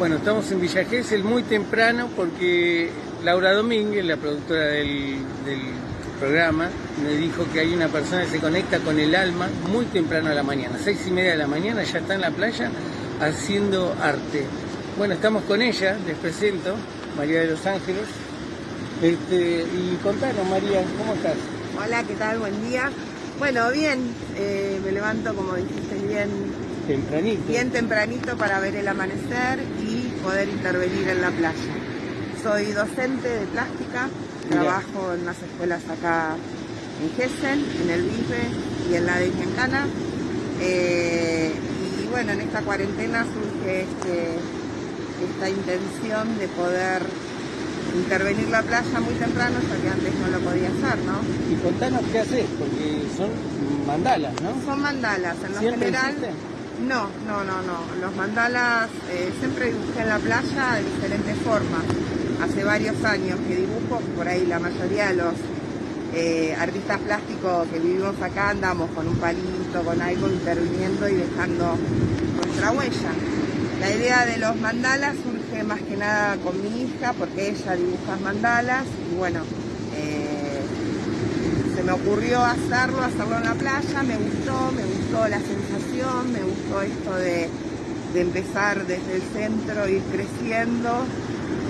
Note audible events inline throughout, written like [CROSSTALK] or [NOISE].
Bueno, estamos en Villa Gesell muy temprano porque Laura Domínguez, la productora del, del programa, me dijo que hay una persona que se conecta con el alma muy temprano a la mañana, seis y media de la mañana, ya está en la playa haciendo arte. Bueno, estamos con ella, les presento, María de los Ángeles. Este, y contanos, María, ¿cómo estás? Hola, ¿qué tal? Buen día. Bueno, bien, eh, me levanto, como dijiste, bien, Tempranito. bien tempranito para ver el amanecer y poder intervenir en la playa. Soy docente de plástica, trabajo en unas escuelas acá en Gessen, en el Vive y en la de Giancana. Eh, y bueno, en esta cuarentena surge este, esta intención de poder intervenir la playa muy temprano, ya que antes no lo podía hacer, ¿no? Y contanos qué haces, porque son mandalas, ¿no? Son mandalas, en lo ¿Siempre general. No, no, no, no. Los mandalas eh, siempre dibujé en la playa de diferentes formas. Hace varios años que dibujo, por ahí la mayoría de los eh, artistas plásticos que vivimos acá andamos con un palito, con algo interviniendo y dejando nuestra huella. La idea de los mandalas surge más que nada con mi hija porque ella dibuja mandalas y bueno, eh, se me ocurrió hacerlo, hacerlo en la playa, me gustó, me gustó la sensación, me gustó esto de, de empezar desde el centro, ir creciendo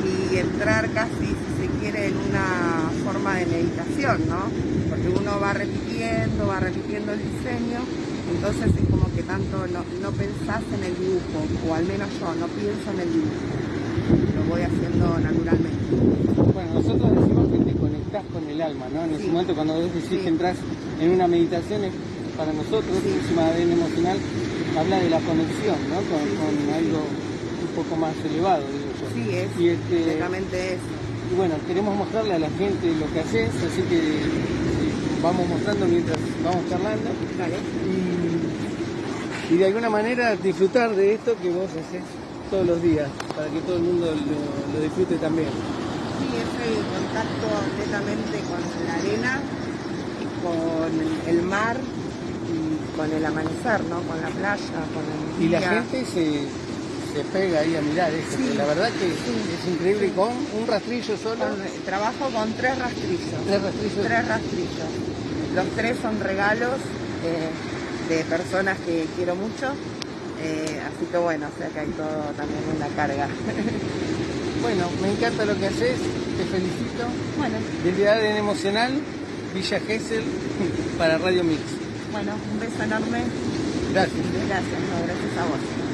y entrar casi, si se quiere, en una forma de meditación, ¿no? Porque uno va repitiendo, va repitiendo el diseño, entonces es como que tanto no, no pensás en el dibujo, o al menos yo no pienso en el dibujo, lo voy haciendo naturalmente. Bueno, nosotros decimos que te conectás con el alma, ¿no? En ese momento cuando vos decís Sí. que entras en una meditación, es para nosotros, encima de ADN emocional, habla de la conexión, ¿no? Con, con algo un poco más elevado, digo yo. Sí, es Y, este, completamente eso. y bueno, queremos mostrarle a la gente lo que haces, así que eh, vamos mostrando mientras vamos charlando Dale. y, y de alguna manera disfrutar de esto que vos haces todos los días, para que todo el mundo lo, lo disfrute también. Sí, es el contacto netamente con la arena, con el mar con el amanecer, ¿no? Con la playa, con el Y la gente se, se pega ahí a mirar esto, Sí, la verdad que sí, es increíble sí. con un rastrillo solo. Con- trabajo con tres rastrillos. Tres rastrillos. Tres rastrillos. Los tres son regalos eh, de personas que quiero mucho. eh, así que bueno, o sea que hay todo también una carga. [LAUGHS] Bueno, me encanta lo que haces, te felicito. bueno, Desde ADN Emocional, Villa Gesell, [LAUGHS] para Radio Mix. Bueno, un beso enorme. Gracias. Gracias, no, gracias a vos.